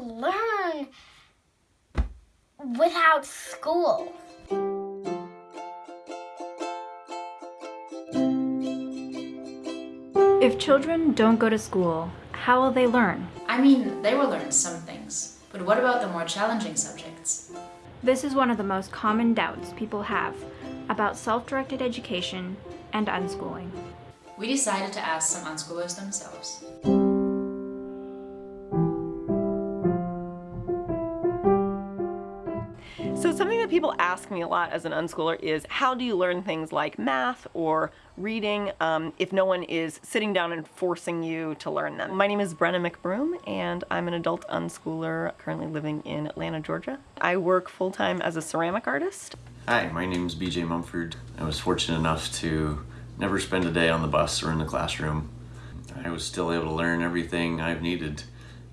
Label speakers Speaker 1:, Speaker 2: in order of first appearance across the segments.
Speaker 1: learn without school.
Speaker 2: If children don't go to school, how will they learn?
Speaker 3: I mean, they will learn some things, but what about the more challenging subjects?
Speaker 2: This is one of the most common doubts people have about self-directed education and unschooling.
Speaker 3: We decided to ask some unschoolers themselves.
Speaker 4: So something that people ask me a lot as an unschooler is how do you learn things like math or reading um, if no one is sitting down and forcing you to learn them. My name is Brenna McBroom and I'm an adult unschooler currently living in Atlanta, Georgia. I work full-time as a ceramic artist.
Speaker 5: Hi, my name is BJ Mumford. I was fortunate enough to never spend a day on the bus or in the classroom. I was still able to learn everything I've needed.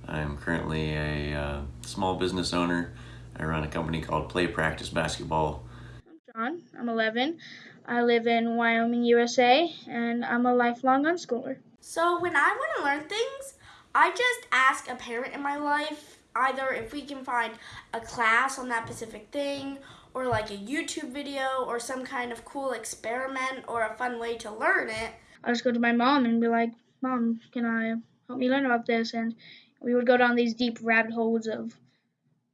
Speaker 5: I'm currently a uh, small business owner I run a company called Play Practice Basketball.
Speaker 6: I'm John. I'm 11. I live in Wyoming, USA, and I'm a lifelong unschooler.
Speaker 1: So when I want to learn things, I just ask a parent in my life either if we can find a class on that specific thing or like a YouTube video or some kind of cool experiment or a fun way to learn it.
Speaker 6: I just go to my mom and be like, Mom, can I help me learn about this? And we would go down these deep rabbit holes of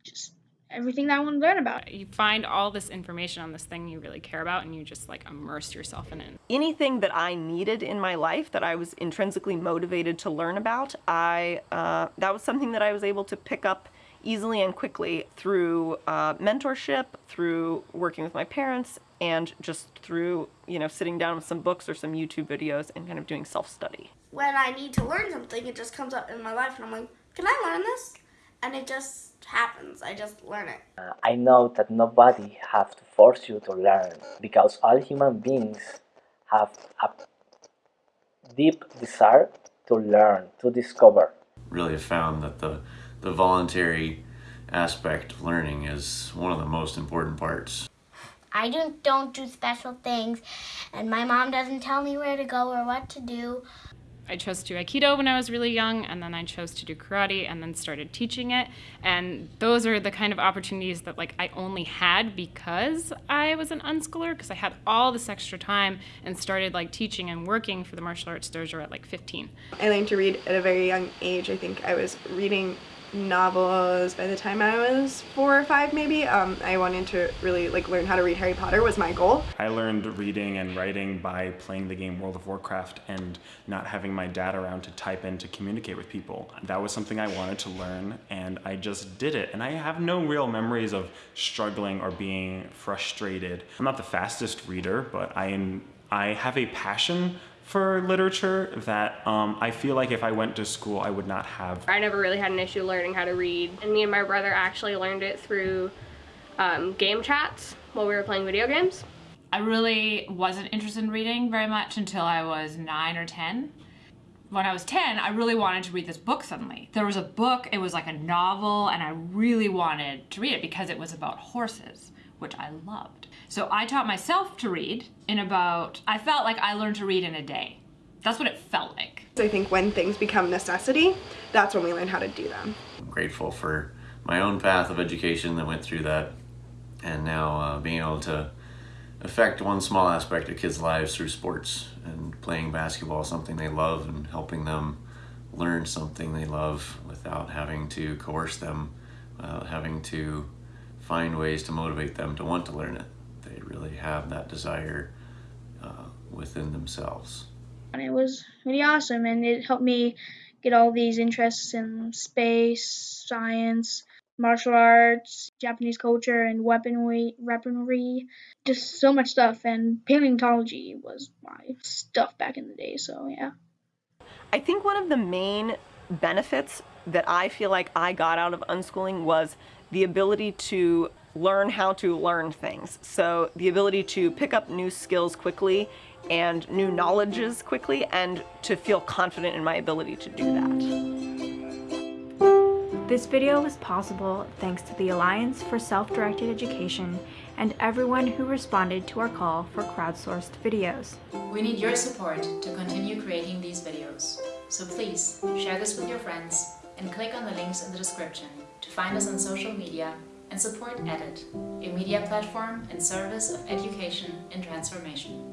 Speaker 6: just everything that I want to learn about.
Speaker 7: You find all this information on this thing you really care about and you just like immerse yourself in it.
Speaker 4: Anything that I needed in my life that I was intrinsically motivated to learn about, I uh, that was something that I was able to pick up easily and quickly through uh, mentorship, through working with my parents, and just through, you know, sitting down with some books or some YouTube videos and kind of doing self-study.
Speaker 1: When I need to learn something, it just comes up in my life and I'm like, can I learn this? And it just happens. I just learn it.
Speaker 8: Uh, I know that nobody have to force you to learn because all human beings have a deep desire to learn, to discover.
Speaker 5: Really have found that the, the voluntary aspect of learning is one of the most important parts.
Speaker 1: I don't, don't do special things and my mom doesn't tell me where to go or what to do.
Speaker 7: I chose to do Aikido when I was really young, and then I chose to do karate and then started teaching it. And those are the kind of opportunities that like I only had because I was an unschooler, because I had all this extra time and started like teaching and working for the martial arts dojo at like 15.
Speaker 9: I learned to read at a very young age. I think I was reading novels by the time I was four or five maybe. Um, I wanted to really like learn how to read Harry Potter was my goal.
Speaker 10: I learned reading and writing by playing the game World of Warcraft and not having my dad around to type in to communicate with people. That was something I wanted to learn and I just did it. And I have no real memories of struggling or being frustrated. I'm not the fastest reader, but I, am. I have a passion for literature that um, I feel like if I went to school I would not have.
Speaker 11: I never really had an issue learning how to read and me and my brother actually learned it through um, game chats while we were playing video games.
Speaker 12: I really wasn't interested in reading very much until I was 9 or 10. When I was 10, I really wanted to read this book suddenly. There was a book, it was like a novel, and I really wanted to read it because it was about horses, which I loved. So I taught myself to read in about, I felt like I learned to read in a day. That's what it felt like.
Speaker 9: I think when things become necessity, that's when we learn how to do them.
Speaker 5: I'm grateful for my own path of education that went through that and now uh, being able to affect one small aspect of kids' lives through sports and playing basketball, something they love, and helping them learn something they love without having to coerce them, uh, having to find ways to motivate them to want to learn it they really have that desire uh, within themselves.
Speaker 6: And it was really awesome, and it helped me get all these interests in space, science, martial arts, Japanese culture, and weaponry, weaponry, just so much stuff. And paleontology was my stuff back in the day, so yeah.
Speaker 4: I think one of the main benefits that I feel like I got out of unschooling was the ability to learn how to learn things. So the ability to pick up new skills quickly and new knowledges quickly and to feel confident in my ability to do that.
Speaker 2: This video was possible thanks to the Alliance for Self-Directed Education and everyone who responded to our call for crowdsourced videos.
Speaker 3: We need your support to continue creating these videos. So please share this with your friends and click on the links in the description to find us on social media and support EDIT, a media platform in service of education and transformation.